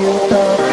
you